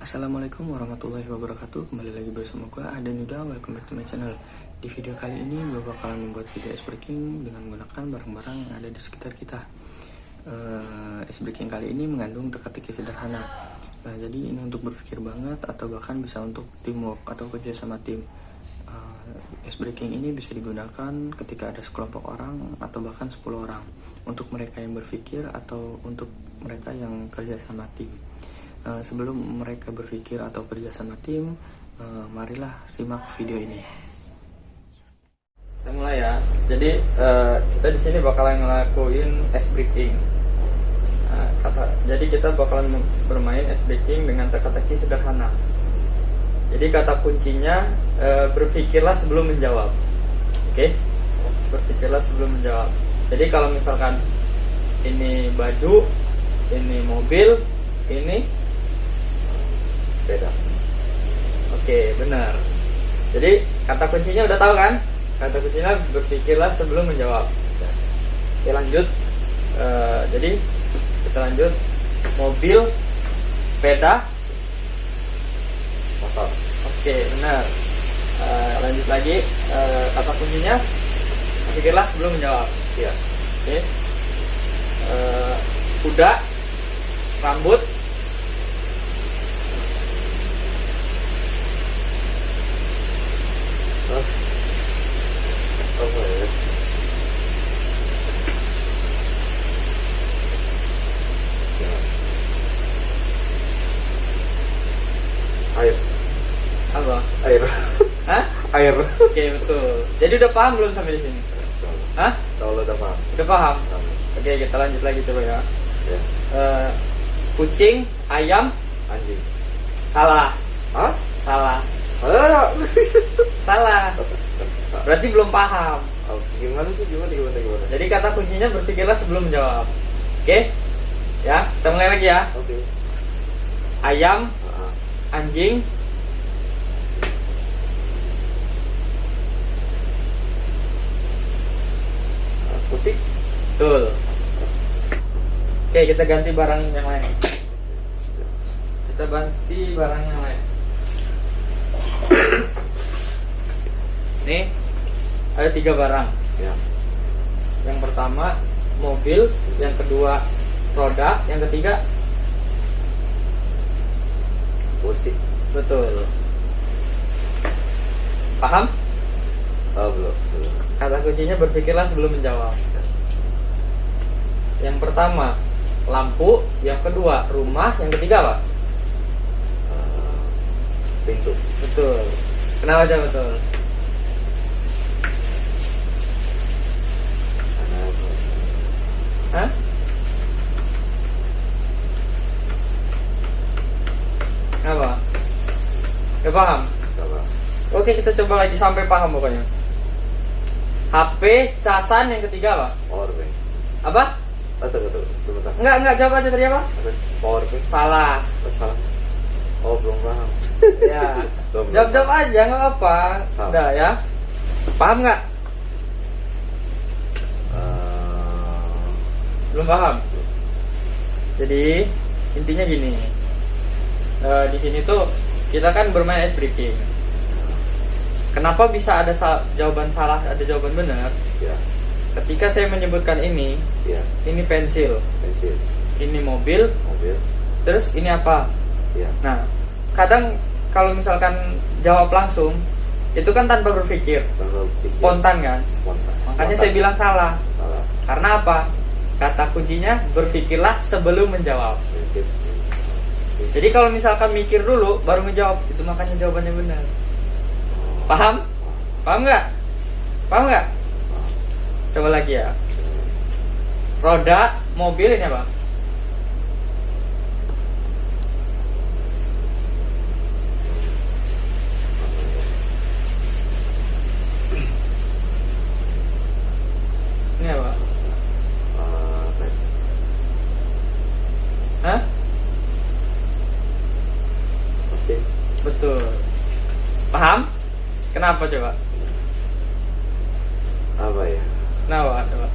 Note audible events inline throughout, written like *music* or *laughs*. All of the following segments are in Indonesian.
Assalamualaikum warahmatullahi wabarakatuh. Kembali lagi bersama gue Ada Nuda Welcome back to my channel. Di video kali ini gue bakalan membuat video ice breaking Dengan menggunakan barang-barang yang ada di sekitar kita. Uh, Ice breaking kali ini mengandung teka-teki sederhana. Nah jadi ini untuk berpikir banget Atau bahkan bisa untuk teamwork Atau kerja sama tim. Uh, Ice breaking ini bisa digunakan ketika ada sekelompok orang Atau bahkan 10 orang. Untuk mereka yang berpikir Atau untuk mereka yang kerja sama tim Eh, sebelum mereka berpikir atau kerja sama tim, uh, marilah simak video ini. Kita mulai ya. Jadi uh, kita di sini bakalan ngelakuin ice breaking. Uh, kata, jadi kita bakalan bermain ice breaking dengan teka-teki sederhana. Jadi kata kuncinya uh, berpikirlah sebelum menjawab. Oke? Okay? Berpikirlah sebelum menjawab. Jadi kalau misalkan ini baju, ini mobil, ini beda oke benar. Jadi kata kuncinya udah tahu kan? Kata kuncinya berpikirlah sebelum menjawab. Oke lanjut. Uh, jadi kita lanjut. Mobil sepeda motor. Oke benar. Uh, lanjut lagi. Uh, kata kuncinya berpikirlah sebelum menjawab. Ya oke. Uh, kuda rambut apa ya air apa air Hah? Air oke betul jadi udah paham belum sampai di sini Hah? Kalau udah paham udah paham oke kita lanjut lagi coba ya, ya. Uh, kucing ayam anjing salah Hah? salah salah *laughs* salah Berarti belum paham. Oh, gimana sih? Gimana, gimana, gimana? Jadi kata kuncinya berpikirlah sebelum menjawab. Oke? Okay? Ya, kita mulai lagi ya. Oke. Okay. Ayam, uh-huh. anjing, kucing. Betul. Oke, kita ganti barang yang lain. Kita ganti barang yang lain. Nih, ada tiga barang. Ya. Yang pertama mobil, yang kedua roda, yang ketiga kursi. Betul. Paham? Oh, belum, belum. Kata kuncinya berpikirlah sebelum menjawab. Yang pertama lampu, yang kedua rumah, yang ketiga apa? Uh, pintu. Betul. Kenapa aja betul? Hah? Apa? Gak paham? Gak Oke kita coba lagi sampai paham pokoknya HP, casan yang ketiga apa? Powerbank Apa? Oh, tunggu, tunggu, sebentar. Enggak, enggak, jawab aja tadi apa? Powerbank Salah. Oh, Salah. Oh, belum paham. *laughs* Ya. Jawab-jawab aja, nggak apa Udah ya. Paham nggak? belum paham? Jadi intinya gini. Uh, di sini tuh kita kan bermain ice breaking kenapa bisa ada sal jawaban salah ada jawaban benar ya. ketika saya menyebutkan ini ya. ini pensil pensil ini mobil mobil terus ini apa ya. nah kadang kalau misalkan jawab langsung itu kan tanpa berpikir, tanpa berpikir. spontan kan spontan. makanya spontan. saya bilang salah salah karena apa Kata kuncinya berpikirlah sebelum menjawab. Jadi kalau misalkan mikir dulu baru menjawab, itu makanya jawabannya benar. Paham? Paham nggak? Paham nggak? Coba lagi ya. Roda mobil ini apa? Betul. Paham? Kenapa coba? Apa ya? Kenapa coba?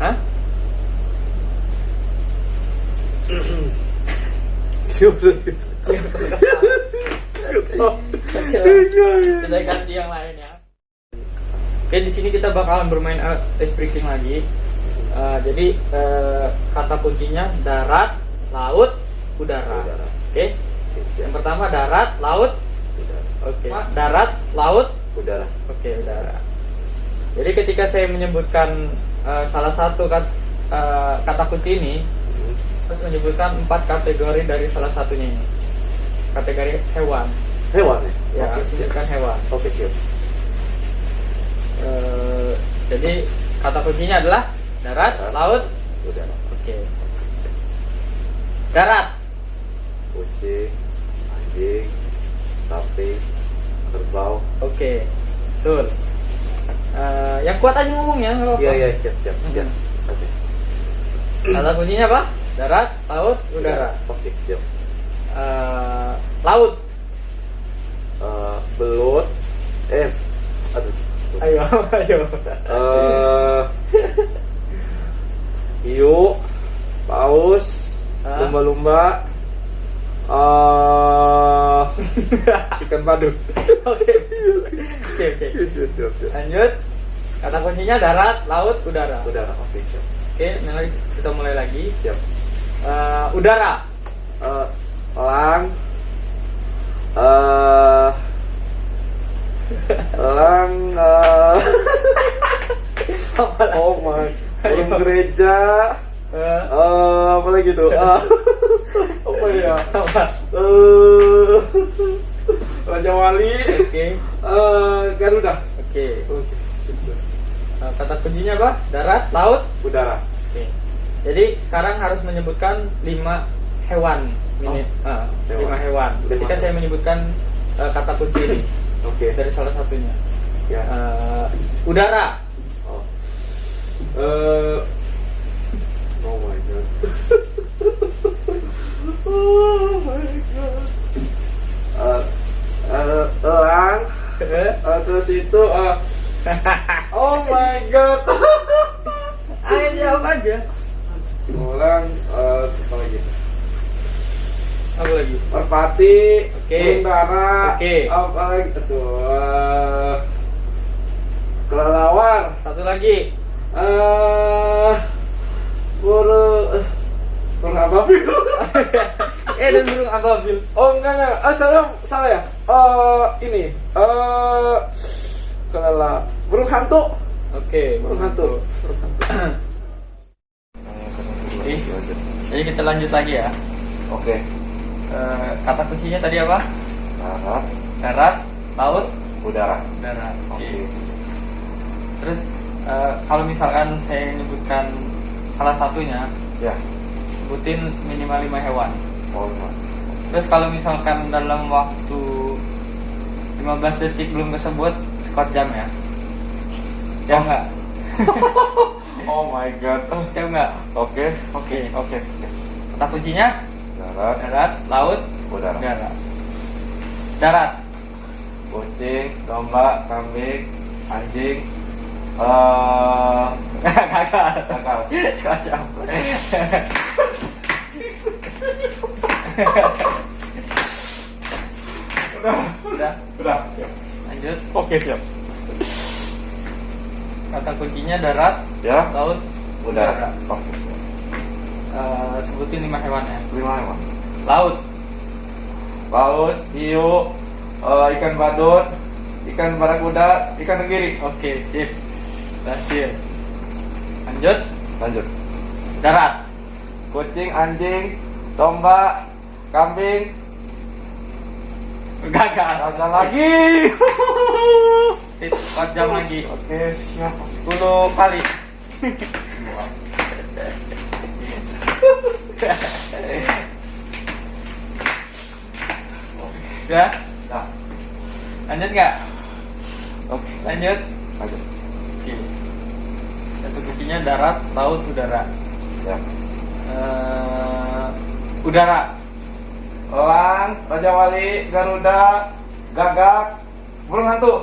Hah? kita ganti yang lain ya oke di sini kita bakalan bermain ice breaking lagi Uh, jadi uh, kata kuncinya darat laut udara, Udara. oke yang pertama darat laut oke darat laut Udara. Oke, udara. Jadi ketika saya menyebutkan uh, salah satu kat, uh, kata kunci ini, Hmm. terus menyebutkan empat kategori dari salah satunya ini. Kategori hewan. Hewan ya? Ya, siap. menyebutkan hewan. Oke, siap. Uh, jadi kata kuncinya adalah darat, Darat. laut. Udara. Oke. Darat. Kucing, anjing, sapi, kerbau. Oke. Betul. Uh, yang kuat aja ngomongnya. nggak apa-apa. Iya, iya, siap, siap, siap. Mhm. Oke. Kata kuncinya apa? Darat, laut, udara. Oke, siap. Eh, laut. Eh, belut. Eh, aduh. Ayo, ayo. Eh, hiu, paus, lumba-lumba, eh, *laughs* ikan badut. Oke. Oke. Lanjut. Kata kuncinya darat, laut, udara. Udara, oke, siap. Oke, mulai kita mulai lagi. Siap. Eh, udara. Elang, eh, elang, eh, Apa lagi? oh my, Ayo. gereja, eh, apa lagi tuh? *laughs* Ah, apa ya? apa? Eh, Raja Wali, Oke. eh, Garuda. Oke. Oke. Eh, kata kuncinya apa? Darat, laut. Udara. Oke. Jadi sekarang harus menyebutkan lima hewan. Ini, Oh, eh, hewan. lima hewan. Lima Ketika hewan. saya menyebutkan eh, kata kunci ini Oke. dari salah satunya. Ya. Eh, udara. Oh. God. oh my god. *laughs* Eh, eh, Eh, terus itu, eh, oh my god. *laughs* Ayo jawab aja. Elang, eh, apa lagi? Apa lagi? Merpati, Oke. dara, Oke. apa lagi? Aduh, eh, kelelawar, Satu lagi. eh, burung, burung ababil. *laughs* eh dan burung ababil. Oh enggak enggak, ah, salah salah ya. Eh ini, eh kelala burung hantu. Oke, Burung hantu. Burung hantu. Oke. Jadi kita lanjut lagi ya. Oke. Eh, kata kuncinya tadi apa? Darat, Darat, laut, udara. darat. Oke. Oke. Terus eh, kalau misalkan saya menyebutkan salah satunya, Ya. sebutin minimal lima hewan. Oh. Terus kalau misalkan dalam waktu 15 detik belum kesebut, skor jam ya. Ya enggak? *laughs* Oh my god. Siap enggak? Oke. Oke. Oke. oke. Kata kuncinya Darat, darat, laut, udara. darat. Darat. Kucing, domba, kambing, anjing. Eh, *laughs* Gagal. Gagal. Skor jam. *laughs* udah, Udah. udah. Siap. Lanjut. Oke siap. Kata kuncinya darat, Ya. laut, Udara. Oke. siap. Eh, sebutin lima hewan ya. Lima emang. Laut. Paus, hiu, eh, ikan badut, ikan barakuda, ikan tenggiri. Oke, sip. Berhasil. Lanjut. Lanjut. Darat. Kucing, anjing, domba, kambing, Gagal. ada lagi. 4 jam lagi. Oke siap. 10 kali. Ya, Nah, lanjut nggak? oke. Lanjut. Lanjut. Oke. Satu kuncinya darat, laut, udara. Ya. Eh, udara. Lan, Raja Wali, Garuda, Gagak, burung hantu.